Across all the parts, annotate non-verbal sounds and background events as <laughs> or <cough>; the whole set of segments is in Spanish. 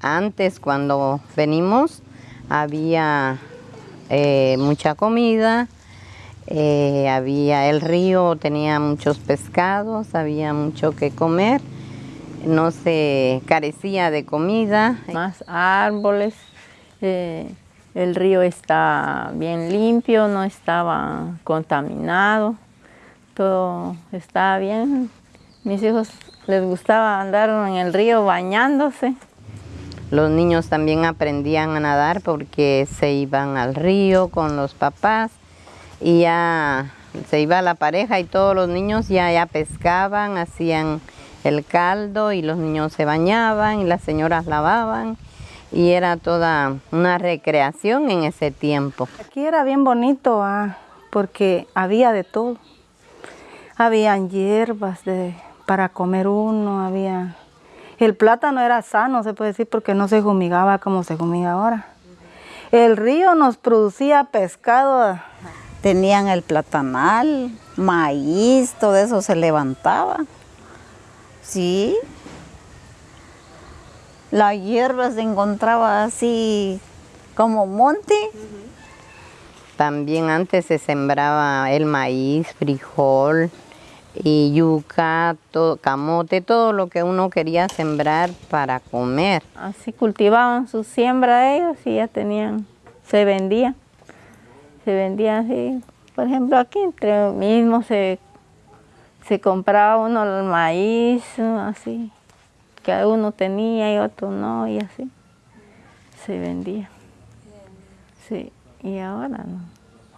Antes cuando venimos había eh, mucha comida, eh, había el río, tenía muchos pescados, había mucho que comer, no se carecía de comida. Más árboles, eh, el río está bien limpio, no estaba contaminado, todo está bien. Mis hijos les gustaba andar en el río bañándose. Los niños también aprendían a nadar porque se iban al río con los papás y ya se iba la pareja y todos los niños ya, ya pescaban, hacían el caldo y los niños se bañaban y las señoras lavaban y era toda una recreación en ese tiempo. Aquí era bien bonito ah, porque había de todo. Habían hierbas de, para comer uno, había el plátano era sano, se puede decir, porque no se fumigaba como se fumiga ahora. El río nos producía pescado. Tenían el platanal, maíz, todo eso se levantaba. Sí. La hierba se encontraba así como monte. También antes se sembraba el maíz, frijol, y yuca, camote, todo lo que uno quería sembrar para comer. Así cultivaban su siembra ellos y ya tenían, se vendía. Se vendía así, por ejemplo aquí entre mismo se, se compraba uno el maíz, así, que uno tenía y otro no, y así se vendía. Sí, y ahora no.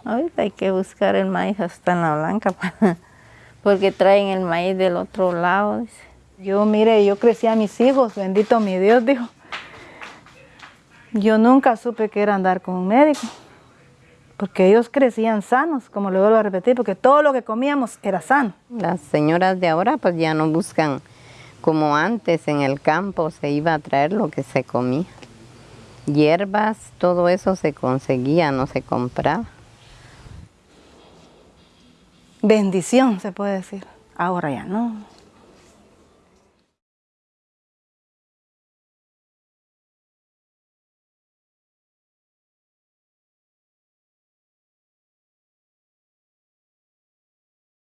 Ahorita hay que buscar el maíz hasta en la blanca <laughs> porque traen el maíz del otro lado. Yo, mire, yo crecí a mis hijos, bendito mi Dios, dijo. Yo nunca supe que era andar con un médico, porque ellos crecían sanos, como le vuelvo a repetir, porque todo lo que comíamos era sano. Las señoras de ahora pues ya no buscan como antes en el campo se iba a traer lo que se comía. Hierbas, todo eso se conseguía, no se compraba bendición, se puede decir. Ahora ya no.